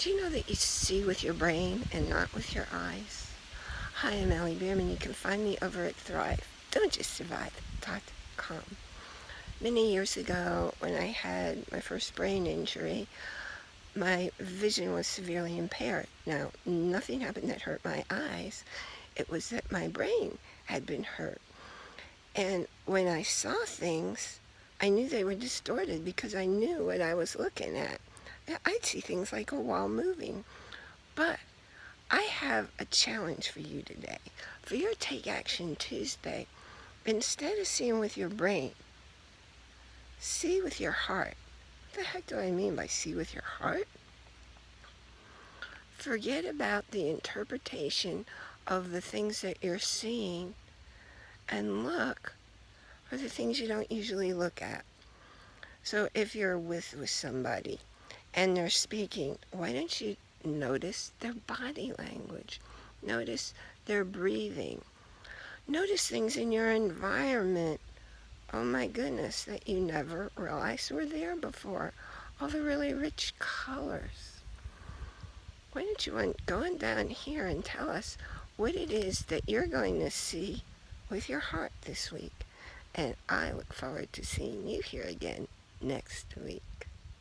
Do you know that you see with your brain and not with your eyes? Hi, I'm Allie Bierman. You can find me over at Thrive. Don't just survive.com. Many years ago, when I had my first brain injury, my vision was severely impaired. Now, nothing happened that hurt my eyes. It was that my brain had been hurt. And when I saw things, I knew they were distorted because I knew what I was looking at. I'd see things like a wall moving. But I have a challenge for you today. For your Take Action Tuesday, instead of seeing with your brain, see with your heart. What the heck do I mean by see with your heart? Forget about the interpretation of the things that you're seeing and look for the things you don't usually look at. So if you're with, with somebody and they're speaking, why don't you notice their body language? Notice their breathing. Notice things in your environment. Oh my goodness, that you never realized were there before. All the really rich colors. Why don't you go on down here and tell us what it is that you're going to see with your heart this week. And I look forward to seeing you here again next week.